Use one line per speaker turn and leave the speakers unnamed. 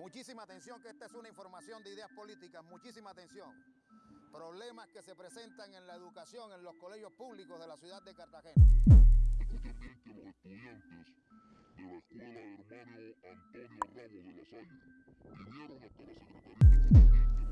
Muchísima atención que esta es una información de ideas políticas, muchísima atención. Problemas que se presentan en la educación en los colegios públicos de la ciudad de Cartagena.
Los estudiantes de la escuela hermano Antonio Ramos de la Salle vinieron hasta la Secretaría